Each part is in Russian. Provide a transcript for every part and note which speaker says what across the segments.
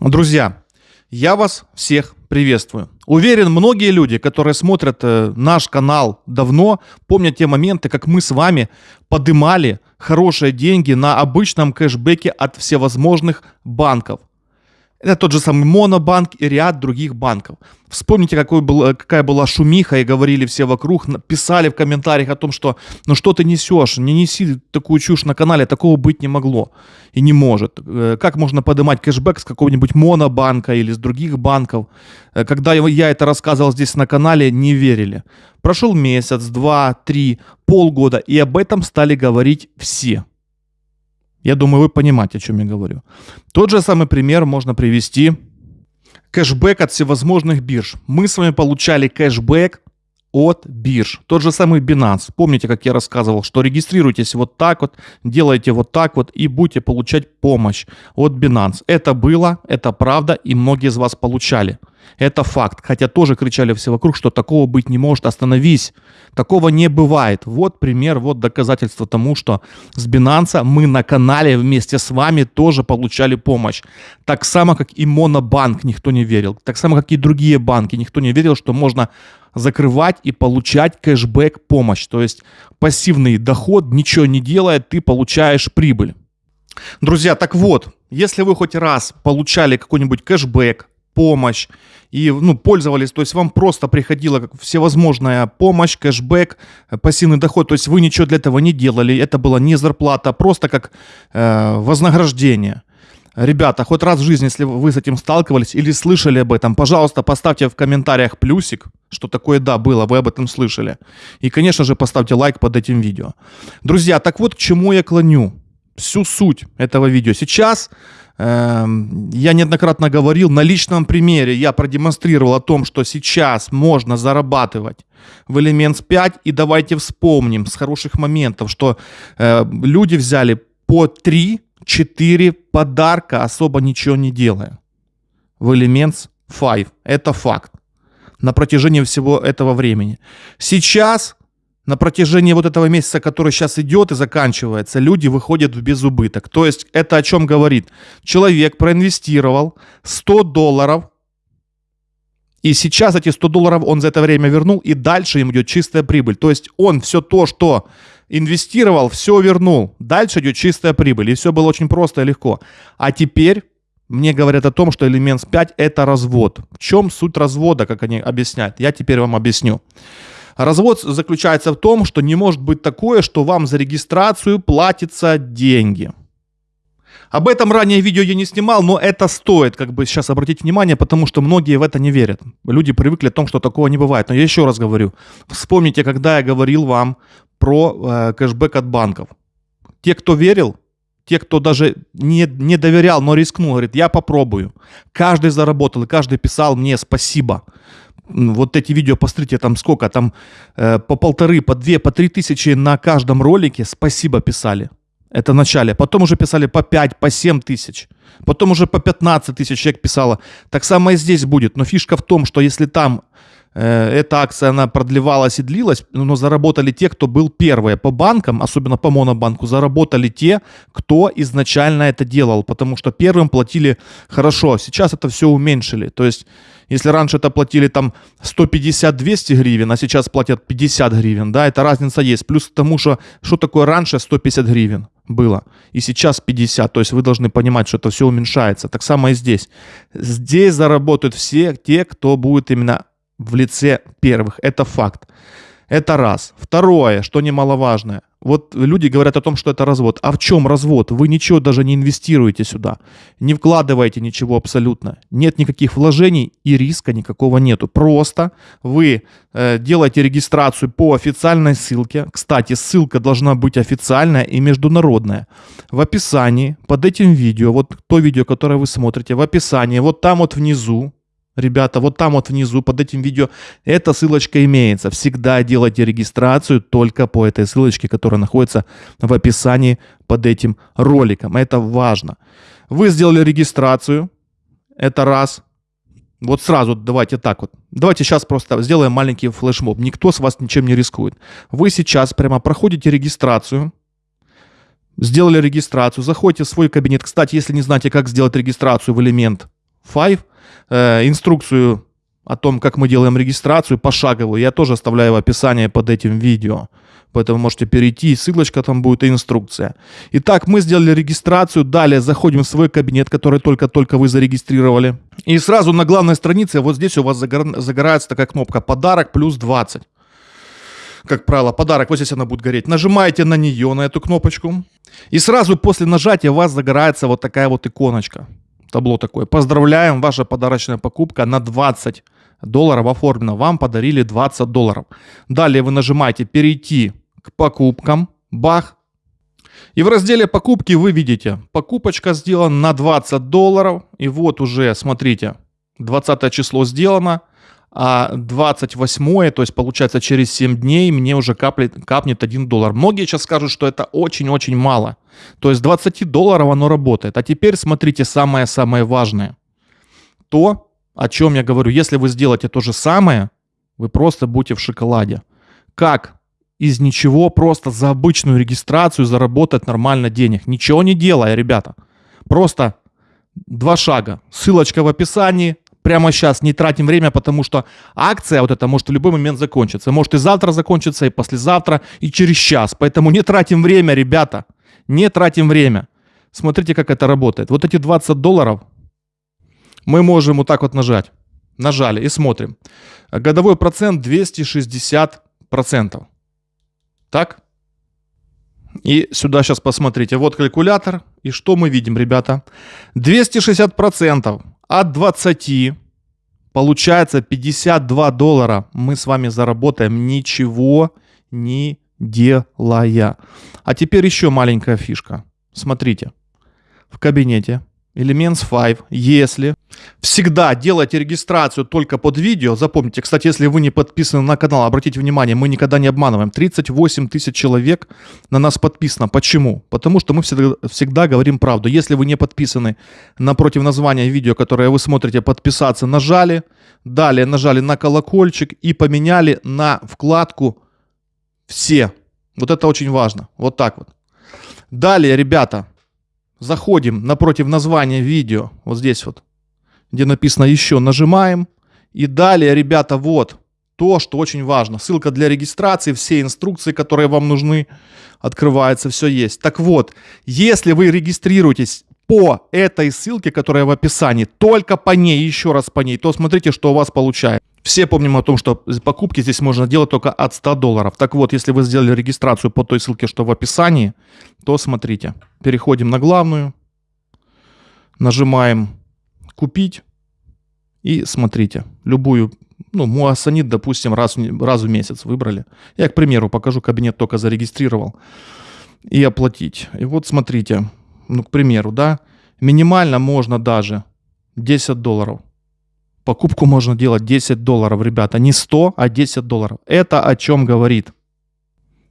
Speaker 1: Друзья, я вас всех приветствую. Уверен, многие люди, которые смотрят э, наш канал давно, помнят те моменты, как мы с вами подымали хорошие деньги на обычном кэшбэке от всевозможных банков. Это тот же самый Монобанк и ряд других банков. Вспомните, какой был, э, какая была шумиха, и говорили все вокруг, писали в комментариях о том, что ну что ты несешь, не неси такую чушь на канале, такого быть не могло и не может. Э, как можно поднимать кэшбэк с какого-нибудь Монобанка или с других банков? Э, когда я это рассказывал здесь на канале, не верили. Прошел месяц, два, три, полгода, и об этом стали говорить все. Я думаю, вы понимаете, о чем я говорю. Тот же самый пример можно привести. Кэшбэк от всевозможных бирж. Мы с вами получали кэшбэк от бирж. Тот же самый Binance. Помните, как я рассказывал, что регистрируйтесь вот так вот, делайте вот так вот и будете получать помощь от Binance. Это было, это правда, и многие из вас получали. Это факт. Хотя тоже кричали все вокруг, что такого быть не может. Остановись. Такого не бывает. Вот пример, вот доказательство тому, что с Binance мы на канале вместе с вами тоже получали помощь. Так само, как и Монобанк никто не верил. Так само, как и другие банки. Никто не верил, что можно закрывать и получать кэшбэк помощь. То есть пассивный доход, ничего не делая, ты получаешь прибыль. Друзья, так вот, если вы хоть раз получали какой-нибудь кэшбэк, помощь и ну, пользовались, то есть вам просто приходила всевозможная помощь, кэшбэк, пассивный доход, то есть вы ничего для этого не делали, это была не зарплата, просто как э, вознаграждение. Ребята, хоть раз в жизни, если вы с этим сталкивались или слышали об этом, пожалуйста, поставьте в комментариях плюсик, что такое да было, вы об этом слышали. И, конечно же, поставьте лайк под этим видео. Друзья, так вот к чему я клоню. Всю суть этого видео. Сейчас я неоднократно говорил, на личном примере я продемонстрировал о том, что сейчас можно зарабатывать в Elements 5. И давайте вспомним с хороших моментов, что э, люди взяли по 3-4 подарка, особо ничего не делая. В Elements 5. Это факт. На протяжении всего этого времени. Сейчас на протяжении вот этого месяца, который сейчас идет и заканчивается, люди выходят в безубыток. То есть это о чем говорит? Человек проинвестировал 100 долларов, и сейчас эти 100 долларов он за это время вернул, и дальше им идет чистая прибыль. То есть он все то, что инвестировал, все вернул. Дальше идет чистая прибыль. И все было очень просто и легко. А теперь мне говорят о том, что элемент 5 это развод. В чем суть развода, как они объясняют? Я теперь вам объясню. Развод заключается в том, что не может быть такое, что вам за регистрацию платятся деньги. Об этом ранее видео я не снимал, но это стоит как бы сейчас обратить внимание, потому что многие в это не верят. Люди привыкли о том, что такого не бывает. Но я еще раз говорю, вспомните, когда я говорил вам про э, кэшбэк от банков. Те, кто верил, те, кто даже не, не доверял, но рискнул, говорит, я попробую. Каждый заработал, и каждый писал мне спасибо вот эти видео, посмотрите, там сколько, там э, по полторы, по две, по три тысячи на каждом ролике спасибо писали. Это в начале. Потом уже писали по 5, по 7 тысяч. Потом уже по 15 тысяч человек писало. Так само и здесь будет. Но фишка в том, что если там эта акция, она продлевалась и длилась, но заработали те, кто был первые. По банкам, особенно по монобанку, заработали те, кто изначально это делал. Потому что первым платили хорошо. Сейчас это все уменьшили. То есть если раньше это платили там 150-200 гривен, а сейчас платят 50 гривен, да, это разница есть. Плюс к тому, что что такое раньше 150 гривен было, и сейчас 50. То есть вы должны понимать, что это все уменьшается. Так само и здесь. Здесь заработают все те, кто будет именно в лице первых. Это факт. Это раз. Второе, что немаловажное. Вот люди говорят о том, что это развод. А в чем развод? Вы ничего даже не инвестируете сюда. Не вкладываете ничего абсолютно. Нет никаких вложений и риска никакого нету. Просто вы э, делаете регистрацию по официальной ссылке. Кстати, ссылка должна быть официальная и международная. В описании под этим видео, вот то видео, которое вы смотрите, в описании, вот там вот внизу, Ребята, вот там вот внизу под этим видео эта ссылочка имеется. Всегда делайте регистрацию только по этой ссылочке, которая находится в описании под этим роликом. Это важно. Вы сделали регистрацию. Это раз. Вот сразу давайте так вот. Давайте сейчас просто сделаем маленький флешмоб. Никто с вас ничем не рискует. Вы сейчас прямо проходите регистрацию. Сделали регистрацию, заходите в свой кабинет. Кстати, если не знаете, как сделать регистрацию в элемент 5, э, инструкцию о том, как мы делаем регистрацию пошаговую, я тоже оставляю в описании под этим видео. Поэтому можете перейти, ссылочка там будет и инструкция. Итак, мы сделали регистрацию, далее заходим в свой кабинет, который только-только вы зарегистрировали. И сразу на главной странице вот здесь у вас загорается такая кнопка «Подарок плюс 20» как правило, подарок, вот здесь она будет гореть. Нажимаете на нее, на эту кнопочку. И сразу после нажатия у вас загорается вот такая вот иконочка. Табло такое. Поздравляем, ваша подарочная покупка на 20 долларов оформлена. Вам подарили 20 долларов. Далее вы нажимаете «Перейти к покупкам». Бах. И в разделе «Покупки» вы видите, покупочка сделана на 20 долларов. И вот уже, смотрите, 20 число сделано а 28 то есть получается через 7 дней мне уже каплет, капнет 1 доллар. Многие сейчас скажут, что это очень-очень мало. То есть 20 долларов оно работает. А теперь смотрите самое-самое важное. То, о чем я говорю, если вы сделаете то же самое, вы просто будете в шоколаде. Как из ничего просто за обычную регистрацию заработать нормально денег? Ничего не делая, ребята. Просто два шага. Ссылочка в описании, прямо сейчас не тратим время, потому что акция вот эта может в любой момент закончиться. Может и завтра закончиться, и послезавтра, и через час. Поэтому не тратим время, ребята. Не тратим время. Смотрите, как это работает. Вот эти 20 долларов мы можем вот так вот нажать. Нажали и смотрим. Годовой процент 260%. Так? И сюда сейчас посмотрите. Вот калькулятор. И что мы видим, ребята? 260% от 20 получается 52 доллара мы с вами заработаем ничего не делая. А теперь еще маленькая фишка. Смотрите, в кабинете Elements 5, если всегда делайте регистрацию только под видео, запомните, кстати, если вы не подписаны на канал, обратите внимание, мы никогда не обманываем, 38 тысяч человек на нас подписано. Почему? Потому что мы всегда, всегда говорим правду. Если вы не подписаны напротив названия видео, которое вы смотрите, подписаться, нажали, далее нажали на колокольчик и поменяли на вкладку «Все». Вот это очень важно. Вот так вот. Далее, ребята, Заходим напротив названия видео, вот здесь вот, где написано «Еще», нажимаем. И далее, ребята, вот то, что очень важно. Ссылка для регистрации, все инструкции, которые вам нужны, открывается, все есть. Так вот, если вы регистрируетесь по этой ссылке, которая в описании, только по ней, еще раз по ней, то смотрите, что у вас получается. Все помним о том, что покупки здесь можно делать только от 100 долларов. Так вот, если вы сделали регистрацию по той ссылке, что в описании, то смотрите. Переходим на главную, нажимаем «Купить» и смотрите. Любую, ну, муассанит, допустим, раз, раз в месяц выбрали. Я, к примеру, покажу, кабинет только зарегистрировал. И оплатить. И вот смотрите, ну, к примеру, да, минимально можно даже 10 долларов покупку можно делать 10 долларов, ребята. Не 100, а 10 долларов. Это о чем говорит?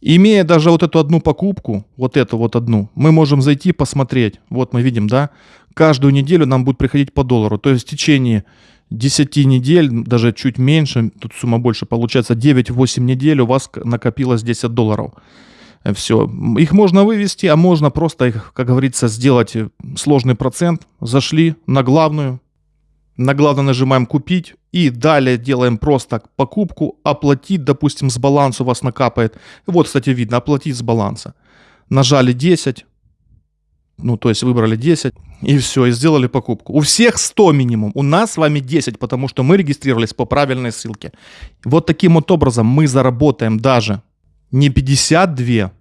Speaker 1: Имея даже вот эту одну покупку, вот эту вот одну, мы можем зайти посмотреть. Вот мы видим, да, каждую неделю нам будет приходить по доллару. То есть в течение 10 недель, даже чуть меньше, тут сумма больше, получается 9-8 недель у вас накопилось 10 долларов. Все. Их можно вывести, а можно просто их, как говорится, сделать сложный процент. Зашли на главную, на главное нажимаем «Купить» и далее делаем просто покупку, оплатить, допустим, с баланса у вас накапает. Вот, кстати, видно, оплатить с баланса. Нажали 10, ну, то есть выбрали 10, и все, и сделали покупку. У всех 100 минимум, у нас с вами 10, потому что мы регистрировались по правильной ссылке. Вот таким вот образом мы заработаем даже не 52,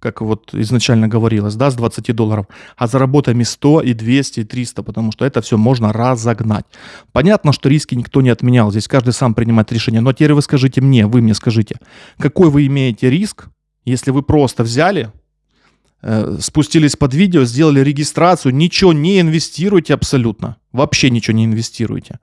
Speaker 1: как вот изначально говорилось, да, с 20 долларов, а заработаем и 100, и 200, и 300, потому что это все можно разогнать. Понятно, что риски никто не отменял, здесь каждый сам принимает решение, но теперь вы скажите мне, вы мне скажите, какой вы имеете риск, если вы просто взяли, э, спустились под видео, сделали регистрацию, ничего не инвестируете абсолютно, вообще ничего не инвестируете,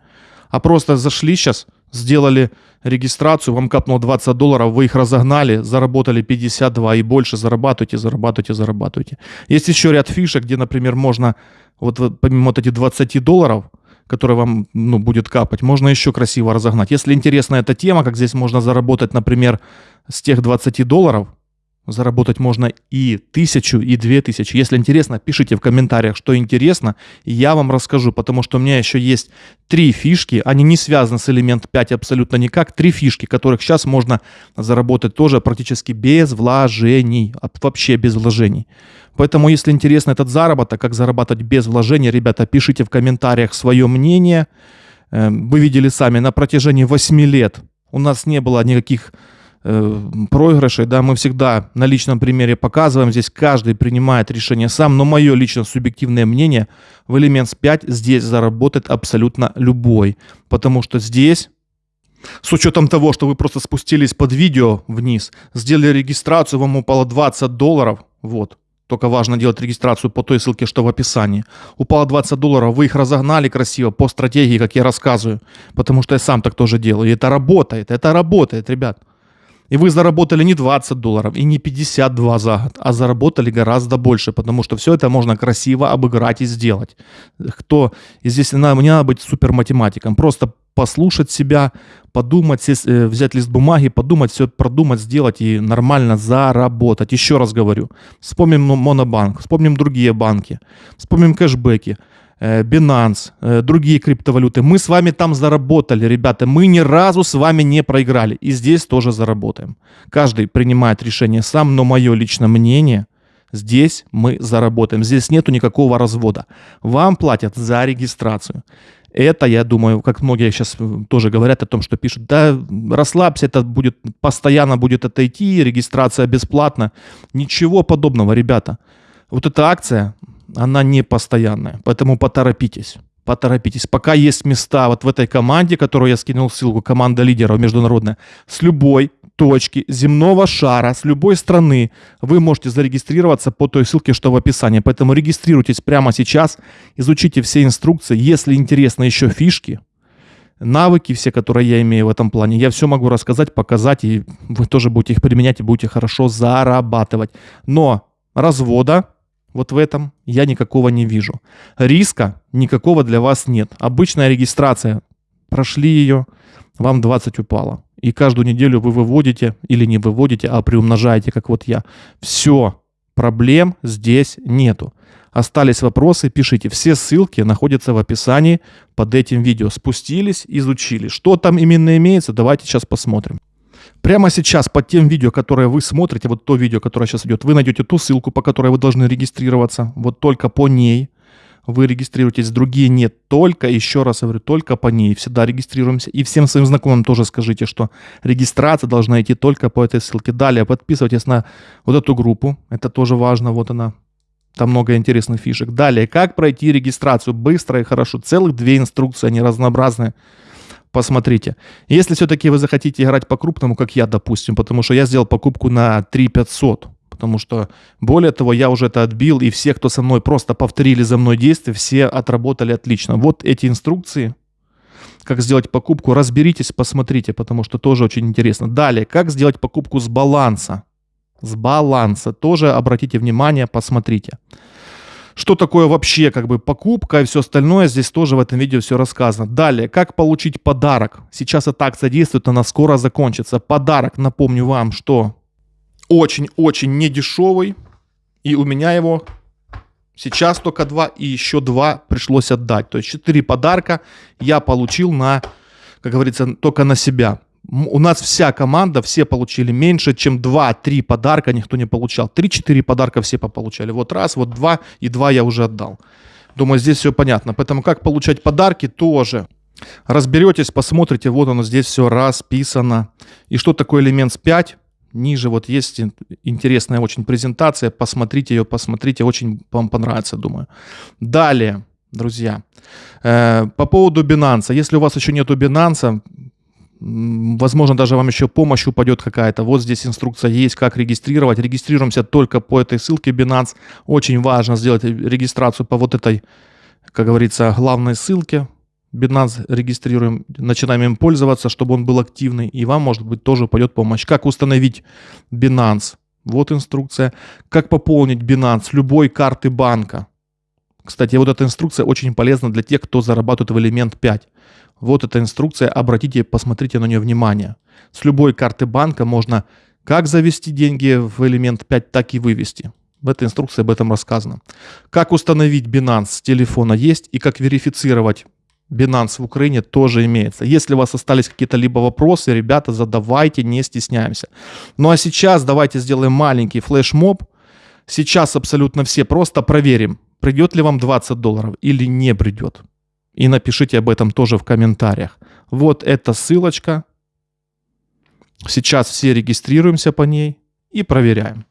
Speaker 1: а просто зашли сейчас, сделали регистрацию, вам капнуло 20 долларов, вы их разогнали, заработали 52 и больше, зарабатывайте, зарабатывайте, зарабатывайте. Есть еще ряд фишек, где, например, можно, вот, помимо вот этих 20 долларов, которые вам ну, будет капать, можно еще красиво разогнать. Если интересна эта тема, как здесь можно заработать, например, с тех 20 долларов, Заработать можно и тысячу, и две тысячи. Если интересно, пишите в комментариях, что интересно, и я вам расскажу, потому что у меня еще есть три фишки, они не связаны с элемент 5 абсолютно никак, три фишки, которых сейчас можно заработать тоже практически без вложений, вообще без вложений. Поэтому, если интересно этот заработок, как зарабатывать без вложений, ребята, пишите в комментариях свое мнение. Эм, вы видели сами, на протяжении 8 лет у нас не было никаких проигрышей, да, мы всегда на личном примере показываем, здесь каждый принимает решение сам, но мое лично субъективное мнение, в Elements 5 здесь заработает абсолютно любой, потому что здесь с учетом того, что вы просто спустились под видео вниз, сделали регистрацию, вам упало 20 долларов, вот, только важно делать регистрацию по той ссылке, что в описании. Упало 20 долларов, вы их разогнали красиво по стратегии, как я рассказываю. Потому что я сам так тоже делаю. И это работает, это работает, ребят. И вы заработали не 20 долларов и не 52 за год, а заработали гораздо больше, потому что все это можно красиво обыграть и сделать. Кто, и здесь не надо, не надо быть супер математиком, просто послушать себя, подумать, э, взять лист бумаги, подумать, все продумать, сделать и нормально заработать. Еще раз говорю, вспомним Монобанк, вспомним другие банки, вспомним кэшбэки. Э, Binance, э, другие криптовалюты. Мы с вами там заработали, ребята. Мы ни разу с вами не проиграли. И здесь тоже заработаем. Каждый принимает решение сам, но мое личное мнение, здесь мы заработаем. Здесь нету никакого развода. Вам платят за регистрацию. Это, я думаю, как многие сейчас э, тоже говорят о том, что пишут, да, расслабься, это будет, постоянно будет это идти, регистрация бесплатна. Ничего подобного, ребята. Вот эта акция, она не постоянная, поэтому поторопитесь. Поторопитесь. Пока есть места вот в этой команде, которую я скинул ссылку, команда лидеров международная, с любой точки земного шара, с любой страны вы можете зарегистрироваться по той ссылке, что в описании. Поэтому регистрируйтесь прямо сейчас, изучите все инструкции. Если интересно еще фишки, навыки все, которые я имею в этом плане, я все могу рассказать, показать, и вы тоже будете их применять и будете хорошо зарабатывать. Но развода вот в этом я никакого не вижу. Риска никакого для вас нет. Обычная регистрация. Прошли ее, вам 20 упало. И каждую неделю вы выводите или не выводите, а приумножаете, как вот я. Все, проблем здесь нету. Остались вопросы, пишите. Все ссылки находятся в описании под этим видео. Спустились, изучили. Что там именно имеется, давайте сейчас посмотрим. Прямо сейчас под тем видео, которое вы смотрите, вот то видео, которое сейчас идет, вы найдете ту ссылку, по которой вы должны регистрироваться. Вот только по ней вы регистрируетесь, другие нет. Только, еще раз говорю, только по ней. Всегда регистрируемся. И всем своим знакомым тоже скажите, что регистрация должна идти только по этой ссылке. Далее подписывайтесь на вот эту группу. Это тоже важно. Вот она. Там много интересных фишек. Далее, как пройти регистрацию быстро и хорошо. Целых две инструкции, они разнообразные посмотрите. Если все-таки вы захотите играть по-крупному, как я, допустим, потому что я сделал покупку на 3 500, потому что, более того, я уже это отбил, и все, кто со мной просто повторили за мной действия, все отработали отлично. Вот эти инструкции, как сделать покупку, разберитесь, посмотрите, потому что тоже очень интересно. Далее, как сделать покупку с баланса. С баланса тоже обратите внимание, посмотрите что такое вообще как бы покупка и все остальное, здесь тоже в этом видео все рассказано. Далее, как получить подарок. Сейчас эта акция действует, она скоро закончится. Подарок, напомню вам, что очень-очень недешевый, и у меня его сейчас только два, и еще два пришлось отдать. То есть четыре подарка я получил на, как говорится, только на себя у нас вся команда, все получили меньше, чем 2-3 подарка никто не получал. 3-4 подарка все получали. Вот раз, вот два, и два я уже отдал. Думаю, здесь все понятно. Поэтому как получать подарки тоже. Разберетесь, посмотрите, вот оно здесь все расписано. И что такое элемент 5? Ниже вот есть интересная очень презентация. Посмотрите ее, посмотрите, очень вам понравится, думаю. Далее, друзья, э, по поводу Binance. Если у вас еще нету Binance, Возможно, даже вам еще помощь упадет какая-то. Вот здесь инструкция есть, как регистрировать. Регистрируемся только по этой ссылке Binance. Очень важно сделать регистрацию по вот этой, как говорится, главной ссылке. Binance регистрируем, начинаем им пользоваться, чтобы он был активный. И вам, может быть, тоже упадет помощь. Как установить Binance? Вот инструкция. Как пополнить Binance любой карты банка. Кстати, вот эта инструкция очень полезна для тех, кто зарабатывает в элемент 5. Вот эта инструкция, обратите, посмотрите на нее внимание. С любой карты банка можно Как завести деньги в элемент 5, так и вывести. В этой инструкции об этом рассказано. Как установить Binance с телефона есть и как верифицировать Binance в Украине тоже имеется. Если у вас остались какие-то либо вопросы, ребята, задавайте, не стесняемся. Ну а сейчас давайте сделаем маленький флешмоб. Сейчас абсолютно все просто проверим, придет ли вам 20 долларов или не придет. И напишите об этом тоже в комментариях. Вот эта ссылочка. Сейчас все регистрируемся по ней и проверяем,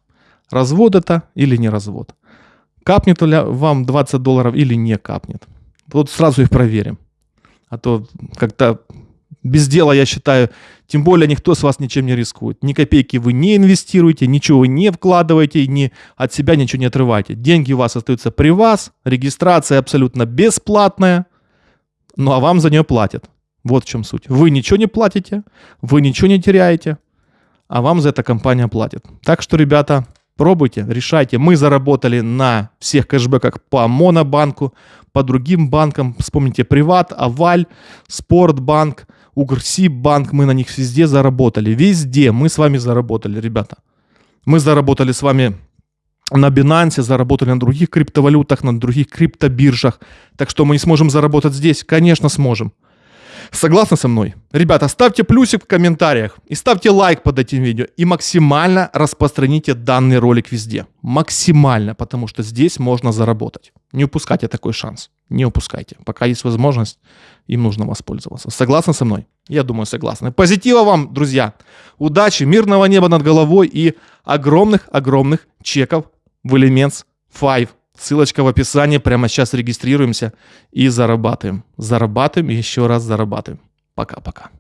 Speaker 1: развод это или не развод. Капнет ли вам 20 долларов или не капнет. Вот сразу их проверим. А то как-то без дела, я считаю, тем более никто с вас ничем не рискует. Ни копейки вы не инвестируете, ничего вы не вкладываете, ни от себя ничего не отрываете. Деньги у вас остаются при вас, регистрация абсолютно бесплатная, ну а вам за нее платят. Вот в чем суть. Вы ничего не платите, вы ничего не теряете, а вам за это компания платит. Так что, ребята, пробуйте, решайте. Мы заработали на всех кэшбэках по Монобанку, по другим банкам. Вспомните Приват, Аваль, Спортбанк, Укрсиббанк. Мы на них везде заработали. Везде мы с вами заработали, ребята. Мы заработали с вами на Binance, заработали на других криптовалютах, на других криптобиржах. Так что мы не сможем заработать здесь? Конечно, сможем. Согласны со мной? Ребята, ставьте плюсик в комментариях и ставьте лайк под этим видео и максимально распространите данный ролик везде. Максимально, потому что здесь можно заработать. Не упускайте такой шанс. Не упускайте. Пока есть возможность, им нужно воспользоваться. Согласны со мной? Я думаю, согласны. Позитива вам, друзья. Удачи, мирного неба над головой и огромных-огромных чеков в Elements 5. Ссылочка в описании. Прямо сейчас регистрируемся и зарабатываем. Зарабатываем и еще раз зарабатываем. Пока-пока.